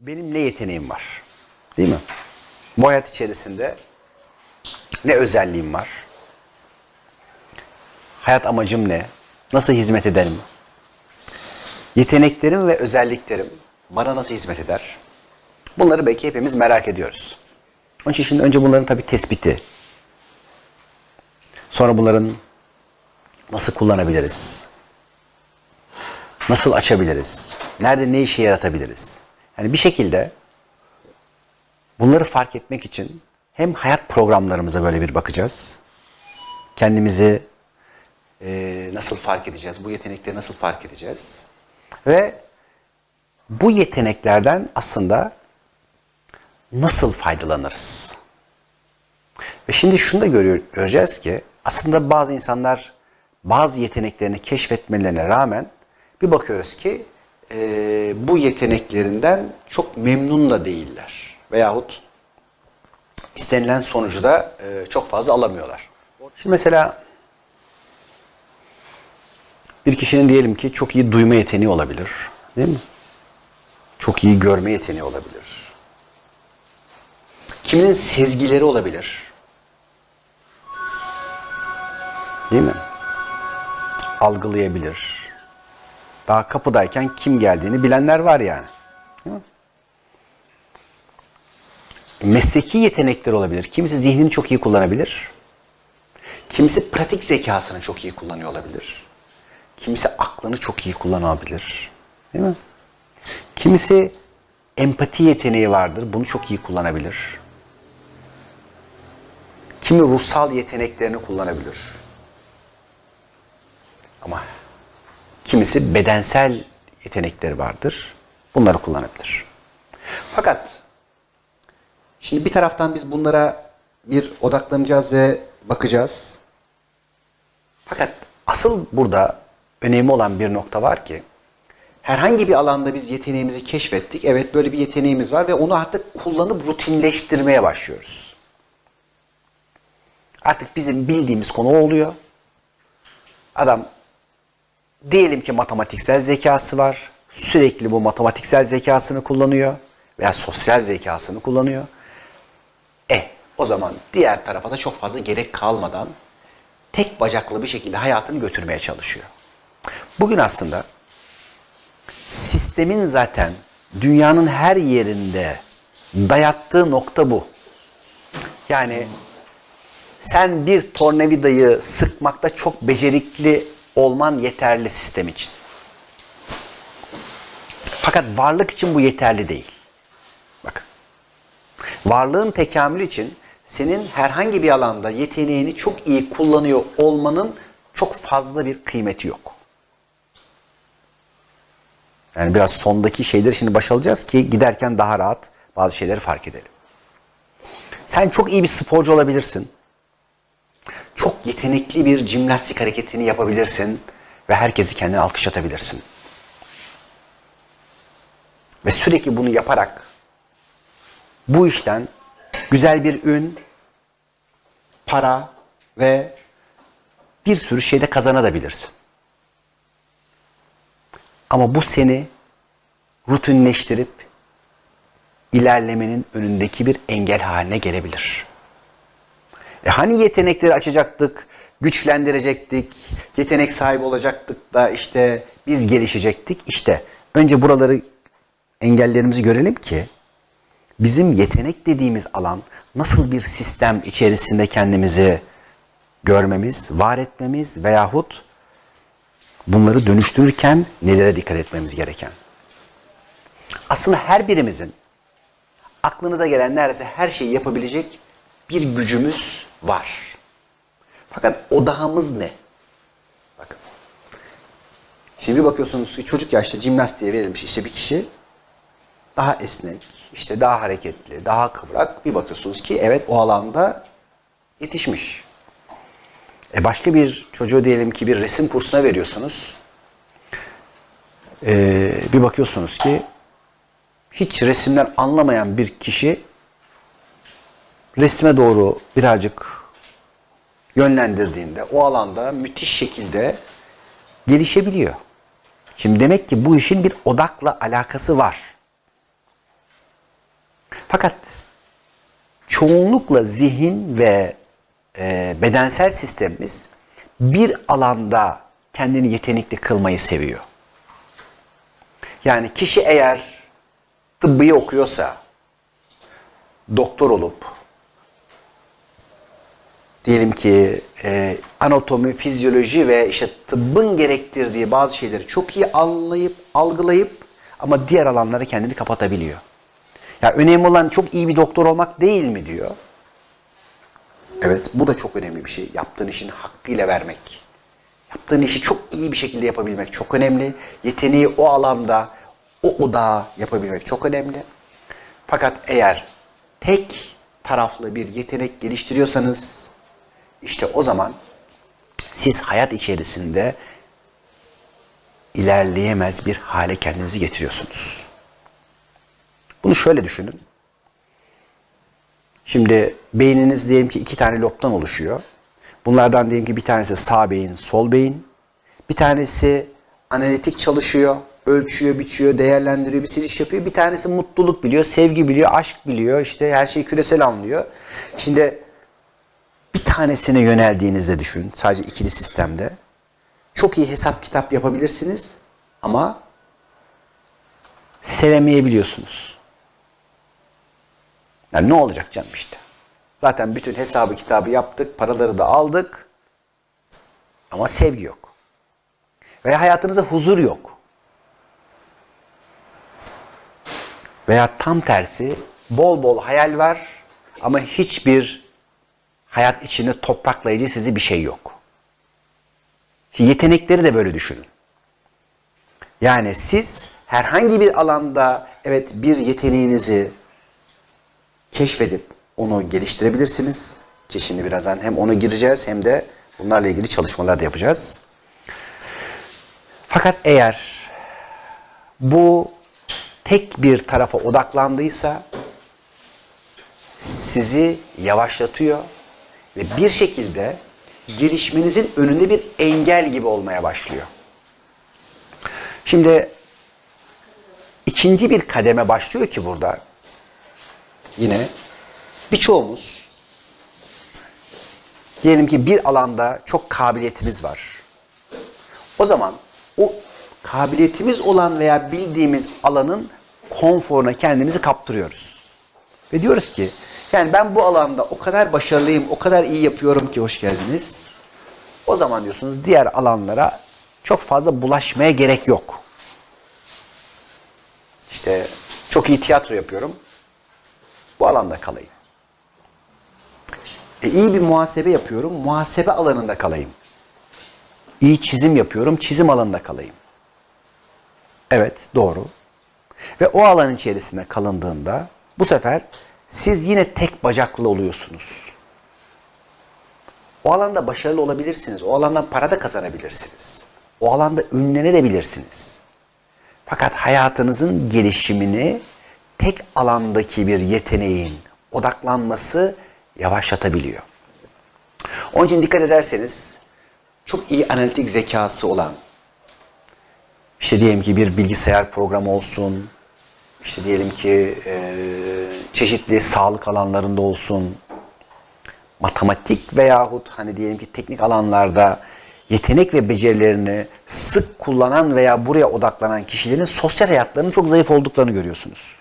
benim ne yeteneğim var? Değil mi? Bu hayat içerisinde ne özelliğim var? Hayat amacım ne? Nasıl hizmet ederim? Yeteneklerim ve özelliklerim bana nasıl hizmet eder? Bunları belki hepimiz merak ediyoruz. Onun için şimdi önce bunların tabii tespiti. Sonra bunların nasıl kullanabiliriz? Nasıl açabiliriz? Nerede ne işe yaratabiliriz? Yani bir şekilde bunları fark etmek için hem hayat programlarımıza böyle bir bakacağız. Kendimizi e, nasıl fark edeceğiz? Bu yetenekleri nasıl fark edeceğiz? Ve bu yeteneklerden aslında nasıl faydalanırız? Ve şimdi şunu da göreceğiz ki aslında bazı insanlar bazı yeteneklerini keşfetmelerine rağmen bir bakıyoruz ki e, bu yeteneklerinden çok memnun da değiller. Veyahut istenilen sonucu da e, çok fazla alamıyorlar. Şimdi mesela bir kişinin diyelim ki çok iyi duyma yeteneği olabilir. Değil mi? Çok iyi görme yeteneği olabilir. Kiminin sezgileri olabilir. Değil mi? Algılayabilir. Daha kapıdayken kim geldiğini bilenler var yani. Mesleki yetenekler olabilir. Kimisi zihnini çok iyi kullanabilir. Kimisi pratik zekasını çok iyi kullanıyor olabilir. Kimisi aklını çok iyi kullanabilir. Değil mi? Kimisi empati yeteneği vardır. Bunu çok iyi kullanabilir. Kimi ruhsal yeteneklerini kullanabilir. Ama kimisi bedensel yetenekleri vardır. Bunları kullanabilir. Fakat şimdi bir taraftan biz bunlara bir odaklanacağız ve bakacağız. Fakat asıl burada önemli olan bir nokta var ki herhangi bir alanda biz yeteneğimizi keşfettik. Evet böyle bir yeteneğimiz var ve onu artık kullanıp rutinleştirmeye başlıyoruz. Artık bizim bildiğimiz konu oluyor. Adam diyelim ki matematiksel zekası var. Sürekli bu matematiksel zekasını kullanıyor veya sosyal zekasını kullanıyor. E o zaman diğer tarafa da çok fazla gerek kalmadan tek bacaklı bir şekilde hayatını götürmeye çalışıyor. Bugün aslında sistemin zaten dünyanın her yerinde dayattığı nokta bu. Yani sen bir tornavidayı sıkmakta çok becerikli olman yeterli sistem için. Fakat varlık için bu yeterli değil. Bakın. Varlığın tekamülü için senin herhangi bir alanda yeteneğini çok iyi kullanıyor olmanın çok fazla bir kıymeti yok. Yani biraz sondaki şeyleri şimdi baş alacağız ki giderken daha rahat bazı şeyleri fark edelim. Sen çok iyi bir sporcu olabilirsin. Çok yetenekli bir jimnastik hareketini yapabilirsin ve herkesi kendine alkışlatabilirsin. Ve sürekli bunu yaparak bu işten güzel bir ün, para ve bir sürü şeyde kazanabilirsin. Ama bu seni rutinleştirip ilerlemenin önündeki bir engel haline gelebilir. E hani yetenekleri açacaktık, güçlendirecektik, yetenek sahibi olacaktık da işte biz gelişecektik. İşte önce buraları engellerimizi görelim ki bizim yetenek dediğimiz alan nasıl bir sistem içerisinde kendimizi görmemiz, var etmemiz veyahut bunları dönüştürürken nelere dikkat etmemiz gereken. Aslında her birimizin aklınıza gelen neredeyse her şeyi yapabilecek bir gücümüz var. Fakat odağımız ne? Bakın. Şimdi bir bakıyorsunuz ki çocuk yaşta jimnastiğe verilmiş işte bir kişi daha esnek, işte daha hareketli, daha kıvrak bir bakıyorsunuz ki evet o alanda yetişmiş. E başka bir çocuğu diyelim ki bir resim kursuna veriyorsunuz. Ee, bir bakıyorsunuz ki hiç resimden anlamayan bir kişi resme doğru birazcık yönlendirdiğinde o alanda müthiş şekilde gelişebiliyor. Şimdi demek ki bu işin bir odakla alakası var. Fakat çoğunlukla zihin ve e, bedensel sistemimiz bir alanda kendini yetenekli kılmayı seviyor. Yani kişi eğer tıbbıyı okuyorsa, doktor olup, diyelim ki e, anatomi, fizyoloji ve işte tıbbın gerektirdiği bazı şeyleri çok iyi anlayıp, algılayıp ama diğer alanlara kendini kapatabiliyor. Ya önemli olan çok iyi bir doktor olmak değil mi diyor. Evet bu da çok önemli bir şey. Yaptığın işin hakkıyla vermek. Yaptığın işi çok iyi bir şekilde yapabilmek çok önemli. Yeteneği o alanda, o odağa yapabilmek çok önemli. Fakat eğer tek taraflı bir yetenek geliştiriyorsanız işte o zaman siz hayat içerisinde ilerleyemez bir hale kendinizi getiriyorsunuz. Bunu şöyle düşünün. Şimdi beyniniz diyelim ki iki tane lobdan oluşuyor. Bunlardan diyelim ki bir tanesi sağ beyin, sol beyin. Bir tanesi analitik çalışıyor, ölçüyor, biçiyor, değerlendiriyor, bir siliş yapıyor. Bir tanesi mutluluk biliyor, sevgi biliyor, aşk biliyor, işte her şeyi küresel anlıyor. Şimdi tanesine yöneldiğinizde düşün, sadece ikili sistemde. Çok iyi hesap kitap yapabilirsiniz ama sevemeyebiliyorsunuz. Yani ne olacak canım işte. Zaten bütün hesabı kitabı yaptık, paraları da aldık ama sevgi yok. Veya hayatınızda huzur yok. Veya tam tersi bol bol hayal var ama hiçbir hayat içinde topraklayıcı sizi bir şey yok. Yetenekleri de böyle düşünün. Yani siz herhangi bir alanda evet bir yeteneğinizi keşfedip onu geliştirebilirsiniz. Ki şimdi birazdan hem onu gireceğiz hem de bunlarla ilgili çalışmalar da yapacağız. Fakat eğer bu tek bir tarafa odaklandıysa sizi yavaşlatıyor ve bir şekilde gelişmenizin önünde bir engel gibi olmaya başlıyor. Şimdi ikinci bir kademe başlıyor ki burada yine birçoğumuz diyelim ki bir alanda çok kabiliyetimiz var. O zaman o kabiliyetimiz olan veya bildiğimiz alanın konforuna kendimizi kaptırıyoruz. Ve diyoruz ki yani ben bu alanda o kadar başarılıyım, o kadar iyi yapıyorum ki hoş geldiniz. O zaman diyorsunuz diğer alanlara çok fazla bulaşmaya gerek yok. İşte çok iyi tiyatro yapıyorum. Bu alanda kalayım. E, iyi bir muhasebe yapıyorum. Muhasebe alanında kalayım. İyi çizim yapıyorum. Çizim alanında kalayım. Evet doğru. Ve o alan içerisinde kalındığında bu sefer siz yine tek bacaklı oluyorsunuz. O alanda başarılı olabilirsiniz. O alandan para da kazanabilirsiniz. O alanda ünlenebilirsiniz. Fakat hayatınızın gelişimini tek alandaki bir yeteneğin odaklanması yavaşlatabiliyor. Onun için dikkat ederseniz çok iyi analitik zekası olan işte diyelim ki bir bilgisayar programı olsun, işte diyelim ki e, çeşitli sağlık alanlarında olsun, matematik veyahut hani diyelim ki teknik alanlarda yetenek ve becerilerini sık kullanan veya buraya odaklanan kişilerin sosyal hayatlarının çok zayıf olduklarını görüyorsunuz.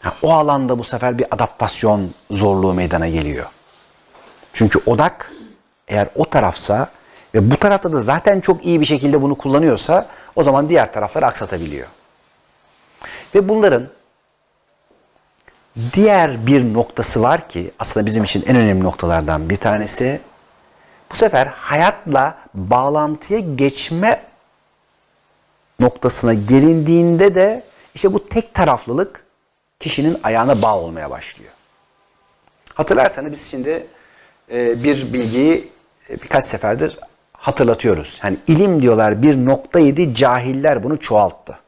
Ha, o alanda bu sefer bir adaptasyon zorluğu meydana geliyor. Çünkü odak eğer o tarafsa ve bu tarafta da zaten çok iyi bir şekilde bunu kullanıyorsa o zaman diğer tarafları aksatabiliyor. Ve bunların diğer bir noktası var ki aslında bizim için en önemli noktalardan bir tanesi bu sefer hayatla bağlantıya geçme noktasına gelindiğinde de işte bu tek taraflılık kişinin ayağına bağ olmaya başlıyor. Hatırlarsanız biz şimdi e, bir bilgiyi e, birkaç seferdir hatırlatıyoruz. Hani ilim diyorlar bir noktaydı, cahiller bunu çoğalttı.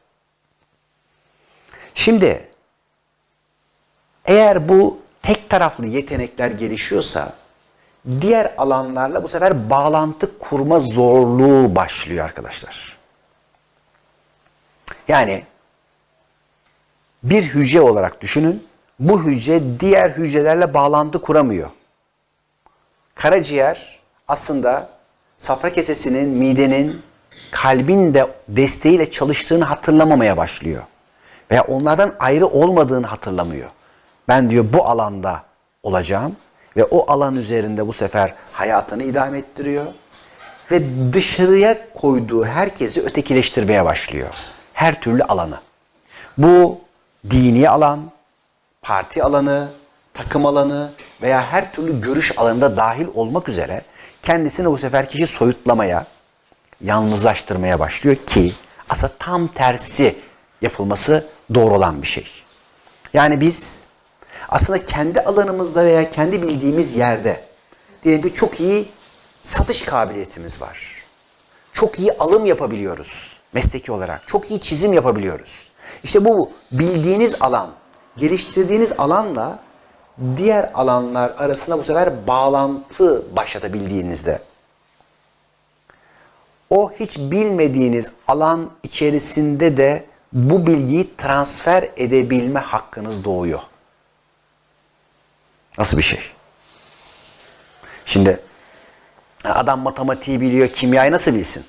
Şimdi eğer bu tek taraflı yetenekler gelişiyorsa diğer alanlarla bu sefer bağlantı kurma zorluğu başlıyor arkadaşlar. Yani bir hücre olarak düşünün. Bu hücre diğer hücrelerle bağlantı kuramıyor. Karaciğer aslında safra kesesinin, midenin, kalbin de desteğiyle çalıştığını hatırlamamaya başlıyor. Veya onlardan ayrı olmadığını hatırlamıyor. Ben diyor bu alanda olacağım ve o alan üzerinde bu sefer hayatını idame ettiriyor ve dışarıya koyduğu herkesi ötekileştirmeye başlıyor. Her türlü alanı. Bu dini alan, parti alanı, takım alanı veya her türlü görüş alanında dahil olmak üzere kendisini bu sefer kişi soyutlamaya, yalnızlaştırmaya başlıyor ki aslında tam tersi yapılması doğru olan bir şey. Yani biz aslında kendi alanımızda veya kendi bildiğimiz yerde diyelim ki çok iyi satış kabiliyetimiz var. Çok iyi alım yapabiliyoruz mesleki olarak. Çok iyi çizim yapabiliyoruz. İşte bu bildiğiniz alan, geliştirdiğiniz alanla diğer alanlar arasında bu sefer bağlantı başlatabildiğinizde o hiç bilmediğiniz alan içerisinde de bu bilgiyi transfer edebilme hakkınız doğuyor. Nasıl bir şey? Şimdi adam matematiği biliyor, kimyayı nasıl bilsin?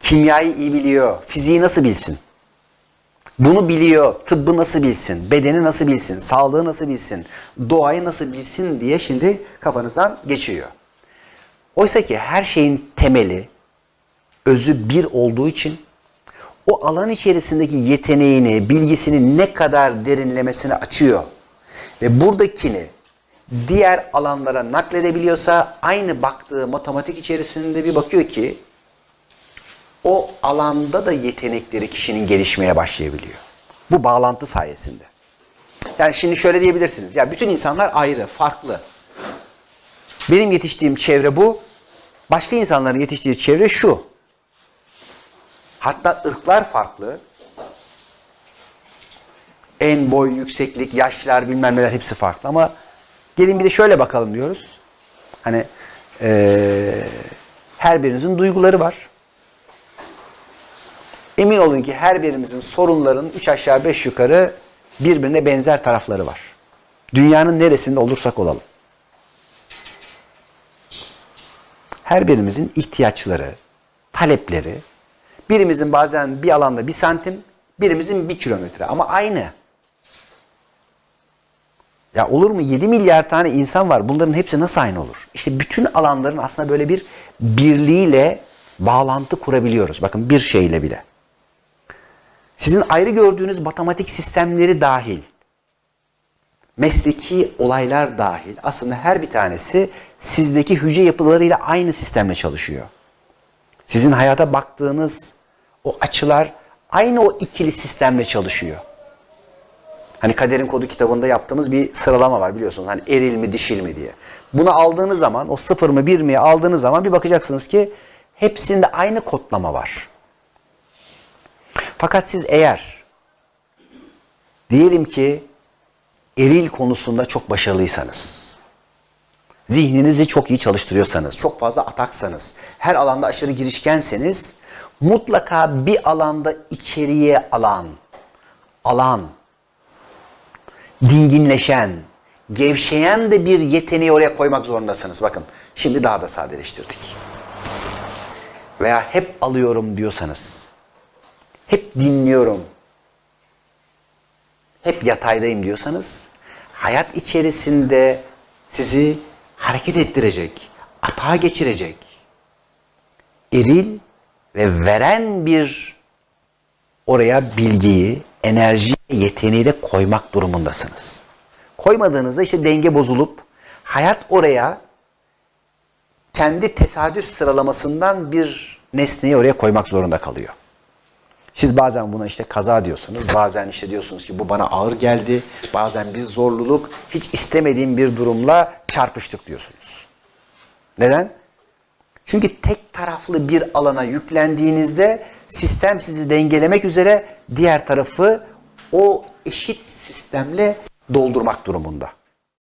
Kimyayı iyi biliyor, fiziği nasıl bilsin? Bunu biliyor, tıbbı nasıl bilsin, bedeni nasıl bilsin, sağlığı nasıl bilsin, doğayı nasıl bilsin diye şimdi kafanızdan geçiyor. Oysa ki her şeyin temeli, özü bir olduğu için o alan içerisindeki yeteneğini, bilgisini ne kadar derinlemesine açıyor ve buradakini diğer alanlara nakledebiliyorsa aynı baktığı matematik içerisinde bir bakıyor ki o alanda da yetenekleri kişinin gelişmeye başlayabiliyor. Bu bağlantı sayesinde. Yani şimdi şöyle diyebilirsiniz. Ya bütün insanlar ayrı, farklı. Benim yetiştiğim çevre bu. Başka insanların yetiştiği çevre şu. Hatta ırklar farklı. En boy, yükseklik, yaşlar bilmem neler hepsi farklı ama gelin bir de şöyle bakalım diyoruz. Hani ee, her birinizin duyguları var. Emin olun ki her birimizin sorunların üç aşağı beş yukarı birbirine benzer tarafları var. Dünyanın neresinde olursak olalım. Her birimizin ihtiyaçları, talepleri, birimizin bazen bir alanda bir santim, birimizin bir kilometre ama aynı. Ya olur mu? 7 milyar tane insan var. Bunların hepsi nasıl aynı olur? İşte bütün alanların aslında böyle bir birliğiyle bağlantı kurabiliyoruz. Bakın bir şeyle bile. Sizin ayrı gördüğünüz matematik sistemleri dahil, mesleki olaylar dahil aslında her bir tanesi sizdeki hücre yapılarıyla aynı sistemle çalışıyor. Sizin hayata baktığınız o açılar aynı o ikili sistemle çalışıyor. Hani Kaderin Kodu kitabında yaptığımız bir sıralama var biliyorsunuz. Hani eril mi dişil mi diye. Bunu aldığınız zaman o sıfır mı bir mi aldığınız zaman bir bakacaksınız ki hepsinde aynı kodlama var. Fakat siz eğer diyelim ki eril konusunda çok başarılıysanız, zihninizi çok iyi çalıştırıyorsanız, çok fazla ataksanız, her alanda aşırı girişkenseniz mutlaka bir alanda içeriye alan, alan, dinginleşen, gevşeyen de bir yeteneği oraya koymak zorundasınız. Bakın şimdi daha da sadeleştirdik. Veya hep alıyorum diyorsanız, hep dinliyorum, hep yataydayım diyorsanız, hayat içerisinde sizi hareket ettirecek, atağa geçirecek, eril ve veren bir oraya bilgiyi, enerji, yeteneği de koymak durumundasınız. Koymadığınızda işte denge bozulup hayat oraya kendi tesadüf sıralamasından bir nesneyi oraya koymak zorunda kalıyor. Siz bazen buna işte kaza diyorsunuz, bazen işte diyorsunuz ki bu bana ağır geldi, bazen bir zorluluk, hiç istemediğim bir durumla çarpıştık diyorsunuz. Neden? Çünkü tek taraflı bir alana yüklendiğinizde sistem sizi dengelemek üzere diğer tarafı o eşit sistemle doldurmak durumunda.